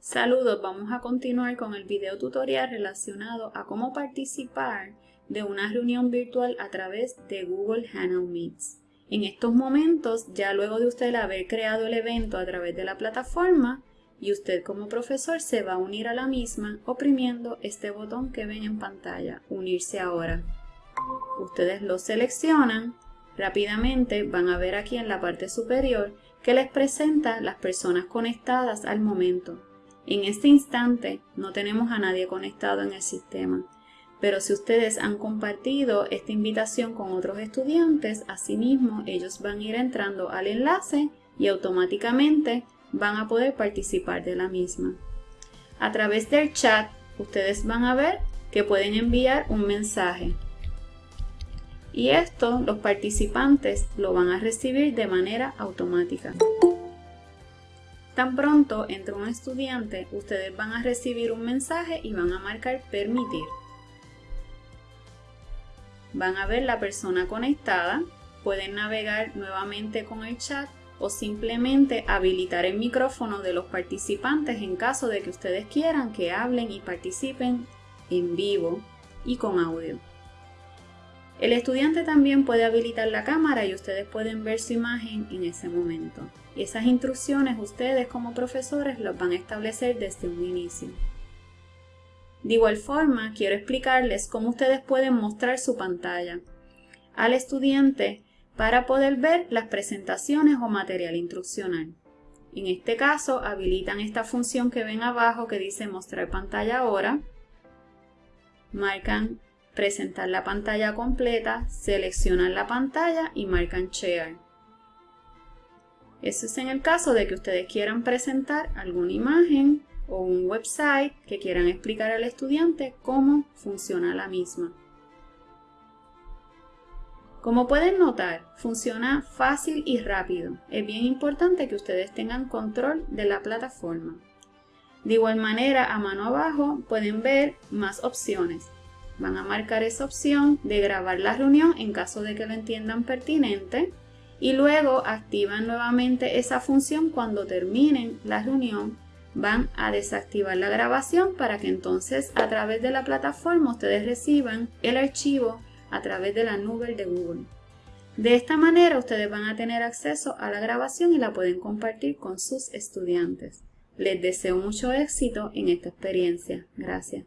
Saludos, vamos a continuar con el video tutorial relacionado a cómo participar de una reunión virtual a través de Google Hangout Meets. En estos momentos, ya luego de usted haber creado el evento a través de la plataforma, y usted como profesor se va a unir a la misma oprimiendo este botón que ven en pantalla, Unirse ahora. Ustedes lo seleccionan, rápidamente van a ver aquí en la parte superior que les presenta las personas conectadas al momento. En este instante no tenemos a nadie conectado en el sistema, pero si ustedes han compartido esta invitación con otros estudiantes, asimismo ellos van a ir entrando al enlace y automáticamente van a poder participar de la misma. A través del chat, ustedes van a ver que pueden enviar un mensaje. Y esto los participantes lo van a recibir de manera automática. Tan pronto entre un estudiante, ustedes van a recibir un mensaje y van a marcar permitir. Van a ver la persona conectada, pueden navegar nuevamente con el chat o simplemente habilitar el micrófono de los participantes en caso de que ustedes quieran que hablen y participen en vivo y con audio. El estudiante también puede habilitar la cámara y ustedes pueden ver su imagen en ese momento. Esas instrucciones ustedes como profesores las van a establecer desde un inicio. De igual forma, quiero explicarles cómo ustedes pueden mostrar su pantalla al estudiante para poder ver las presentaciones o material instruccional. En este caso, habilitan esta función que ven abajo que dice mostrar pantalla ahora, marcan presentar la pantalla completa, seleccionan la pantalla y marcan Share. Eso es en el caso de que ustedes quieran presentar alguna imagen o un website que quieran explicar al estudiante cómo funciona la misma. Como pueden notar, funciona fácil y rápido. Es bien importante que ustedes tengan control de la plataforma. De igual manera, a mano abajo pueden ver más opciones van a marcar esa opción de grabar la reunión en caso de que lo entiendan pertinente y luego activan nuevamente esa función cuando terminen la reunión van a desactivar la grabación para que entonces a través de la plataforma ustedes reciban el archivo a través de la nube de Google. De esta manera ustedes van a tener acceso a la grabación y la pueden compartir con sus estudiantes. Les deseo mucho éxito en esta experiencia. Gracias.